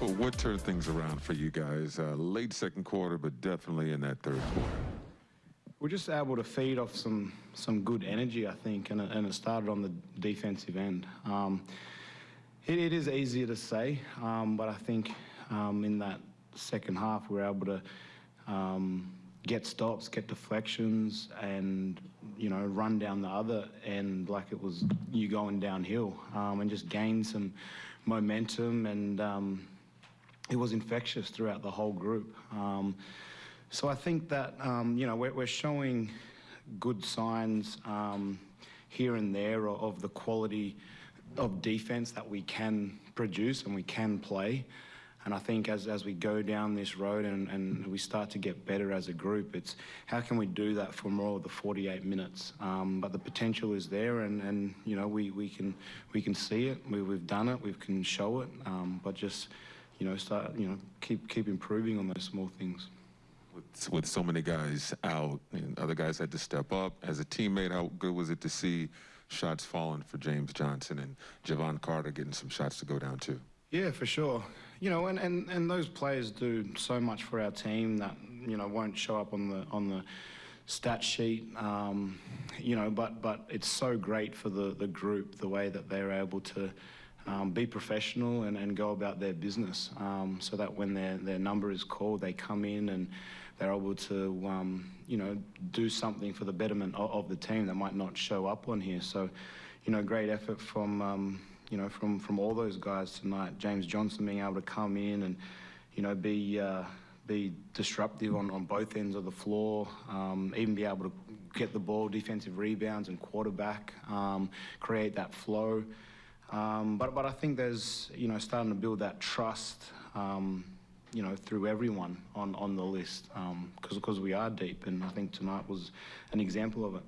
Well, what turned things around for you guys? Uh, late second quarter, but definitely in that third quarter. We're just able to feed off some some good energy, I think, and and it started on the defensive end. Um, it, it is easier to say, um, but I think um, in that second half we were able to um, get stops, get deflections, and you know run down the other end like it was you going downhill, um, and just gain some momentum and um, it was infectious throughout the whole group. Um, so I think that um, you know we're, we're, showing good signs um, here and there of, the quality of defense that we can produce and we can play. And I think as, as we go down this road and, and we start to get better as a group, it's how can we do that for more of the 48 minutes? Um, but the potential is there, and, and you know we, we can we can see it. We, we've done it. We can show it. Um, but just you know, start, you know, keep keep improving on those small things. With, with so many guys out, and other guys had to step up. As a teammate, how good was it to see shots falling for James Johnson and Jevon Carter getting some shots to go down too? Yeah, for sure. You know, and, and, and those players do so much for our team that you know won't show up on the on the stat sheet. Um, you know, but but it's so great for the the group the way that they're able to um, be professional and, and go about their business um, so that when their, their number is called, they come in and they're able to, um, you know, do something for the betterment of, of, the team that might not show up on here. So, you know, great effort from, um, you know, from, from all those guys tonight. James Johnson being able to come in and, you know, be, uh, be disruptive on, on both ends of the floor, um, even be able to get the ball, defensive rebounds and quarterback, um, create that flow. Um, but, but I think there's, you know, starting to build that trust, um, you know, through everyone on, on the list because um, because we are deep. And I think tonight was an example of it.